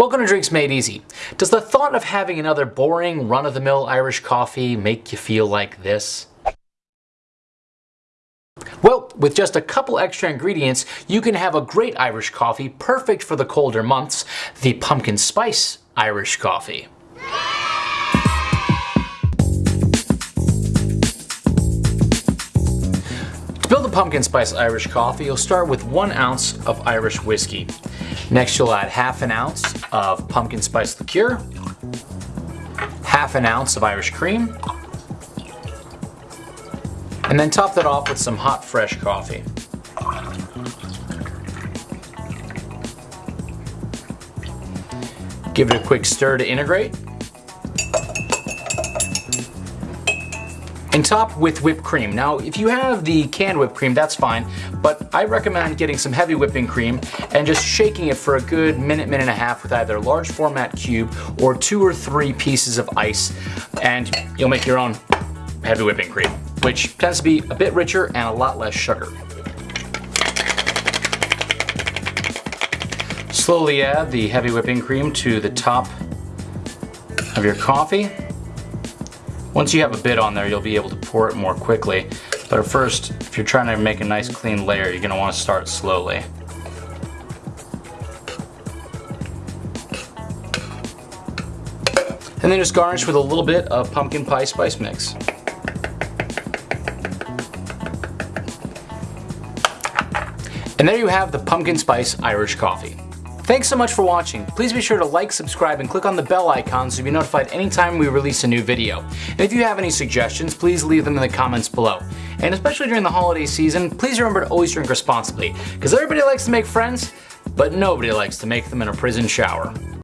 Welcome to Drinks Made Easy. Does the thought of having another boring, run-of-the-mill Irish coffee make you feel like this? Well, with just a couple extra ingredients, you can have a great Irish coffee perfect for the colder months, the pumpkin spice Irish coffee. Pumpkin spice Irish coffee, you'll start with one ounce of Irish whiskey. Next you'll add half an ounce of pumpkin spice liqueur, half an ounce of Irish cream, and then top that off with some hot fresh coffee. Give it a quick stir to integrate. And top with whipped cream. Now, if you have the canned whipped cream, that's fine, but I recommend getting some heavy whipping cream and just shaking it for a good minute, minute and a half with either a large format cube or two or three pieces of ice, and you'll make your own heavy whipping cream, which tends to be a bit richer and a lot less sugar. Slowly add the heavy whipping cream to the top of your coffee once you have a bit on there, you'll be able to pour it more quickly. But first, if you're trying to make a nice clean layer, you're gonna wanna start slowly. And then just garnish with a little bit of pumpkin pie spice mix. And there you have the pumpkin spice Irish coffee. Thanks so much for watching. Please be sure to like, subscribe, and click on the bell icon so you'll be notified anytime we release a new video. And if you have any suggestions, please leave them in the comments below. And especially during the holiday season, please remember to always drink responsibly, because everybody likes to make friends, but nobody likes to make them in a prison shower.